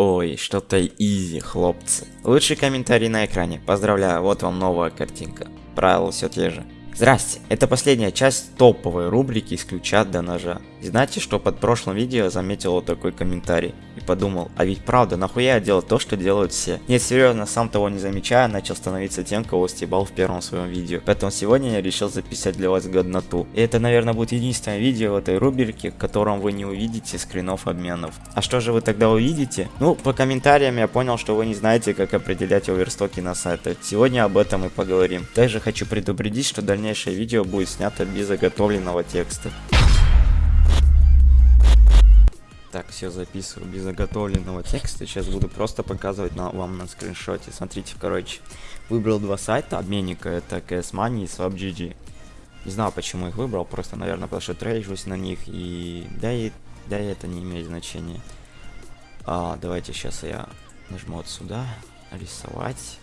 Ой, что-то изи, хлопцы. Лучший комментарий на экране. Поздравляю, вот вам новая картинка. Правила все те же. Здрасте, это последняя часть топовой рубрики с ключа до ножа. Знаете, что под прошлым видео я заметил вот такой комментарий и подумал, а ведь правда, нахуя я делал то, что делают все? Нет, серьезно, сам того не замечая, начал становиться тем, кого стебал в первом своем видео. Поэтому сегодня я решил записать для вас годноту. И это, наверное, будет единственное видео в этой рубрике, в котором вы не увидите скринов обменов. А что же вы тогда увидите? Ну, по комментариям я понял, что вы не знаете, как определять оверстоки на сайтах. Сегодня об этом и поговорим. Также хочу предупредить, что дальнейшее видео будет снято без заготовленного текста. Так, все записываю без заготовленного текста. Сейчас буду просто показывать на, вам на скриншоте. Смотрите, короче. Выбрал два сайта обменника. Это CS Money и SwapGG. Не знаю, почему их выбрал. Просто, наверное, потому что трейджусь на них. И да, и да, и это не имеет значения. А, давайте сейчас я нажму вот сюда. Рисовать.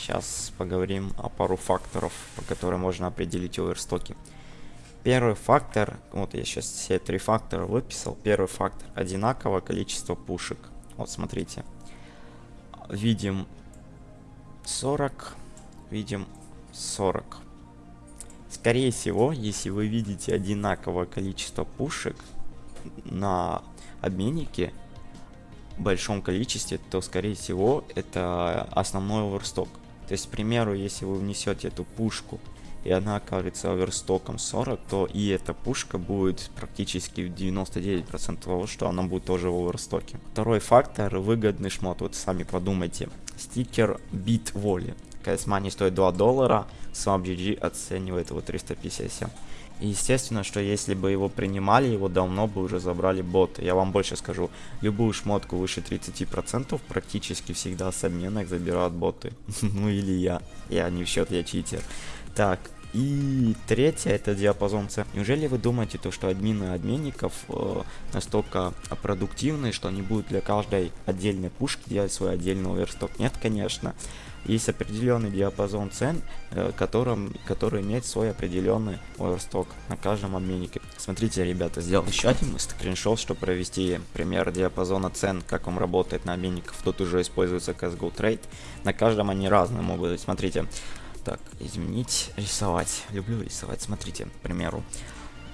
Сейчас поговорим о пару факторов, по которым можно определить оверстоки. Первый фактор, вот я сейчас все три фактора выписал. Первый фактор одинаковое количество пушек. Вот смотрите. Видим 40, видим 40. Скорее всего, если вы видите одинаковое количество пушек на обменнике в большом количестве, то скорее всего это основной оверсток. То есть, к примеру, если вы внесете эту пушку и она окажется оверстоком 40, то и эта пушка будет практически 99% того, что она будет тоже в оверстоке. Второй фактор выгодный шмот, вот сами подумайте. Стикер бит воли. Money стоит 2 доллара, SwapGG оценивает его 357. И естественно, что если бы его принимали, его давно бы уже забрали боты. Я вам больше скажу, любую шмотку выше 30% практически всегда с обменок забирают боты. ну или я. Я не в счет, я читер. Так, и третье это диапазон цен. Неужели вы думаете, то, что админы обменников э, настолько продуктивны, что они будут для каждой отдельной пушки делать свой отдельный оверсток? Нет, конечно. Есть определенный диапазон цен, э, которым, который имеет свой определенный оверсток на каждом обменнике. Смотрите, ребята, сделал еще один скриншот, чтобы провести пример диапазона цен, как он работает на обменниках. Тут уже используется CSGO Trade. На каждом они разные могут быть. Смотрите, так, изменить, рисовать. Люблю рисовать. Смотрите, к примеру.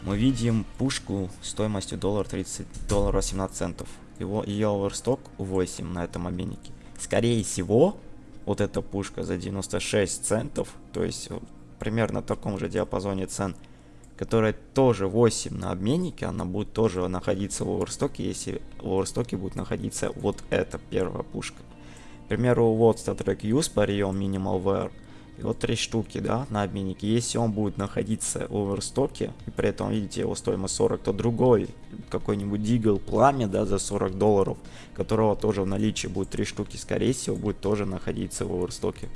Мы видим пушку стоимостью доллар 30, доллара 17 центов. Его, ее оверсток 8 на этом обменнике. Скорее всего, вот эта пушка за 96 центов, то есть примерно в таком же диапазоне цен, которая тоже 8 на обменнике, она будет тоже находиться в оверстоке, если в оверстоке будет находиться вот эта первая пушка. К примеру, вот Star Trek Use прием Minimal Wear и вот три штуки, да, на обменнике. Если он будет находиться в оверстоке, и при этом, видите, его стоимость 40, то другой, какой-нибудь Дигл Пламя, да, за 40 долларов, которого тоже в наличии будет три штуки, скорее всего, будет тоже находиться в оверстоке.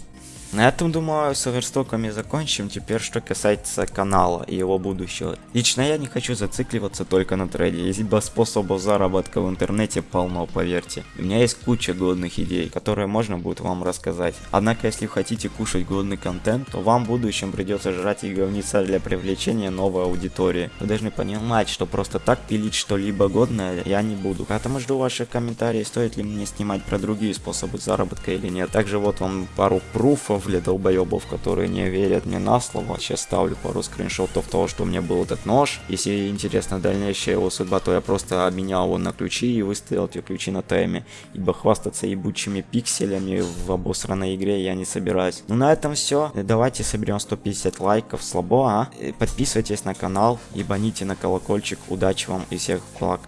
На этом, думаю, с оверстоками закончим. Теперь, что касается канала и его будущего. Лично я не хочу зацикливаться только на трейде. Есть способов заработка в интернете полно, поверьте. У меня есть куча годных идей, которые можно будет вам рассказать. Однако, если хотите кушать годный контент, то вам в будущем придется жрать и говниться для привлечения новой аудитории. Вы должны понимать, что просто так пилить что-либо годное я не буду. Поэтому жду ваших комментариев, стоит ли мне снимать про другие способы заработка или нет. Также вот вам пару пруфов для долбоебов, которые не верят мне на слово. Сейчас ставлю пару скриншотов того, что у меня был этот нож. Если интересна дальнейшая его судьба, то я просто обменял его на ключи и выставил эти ключи на тайме. Ибо хвастаться ебучими пикселями в обосранной игре я не собираюсь. Ну на этом все. Давайте соберем 150 лайков. Слабо, а? Подписывайтесь на канал, ебаните на колокольчик. Удачи вам и всех благ.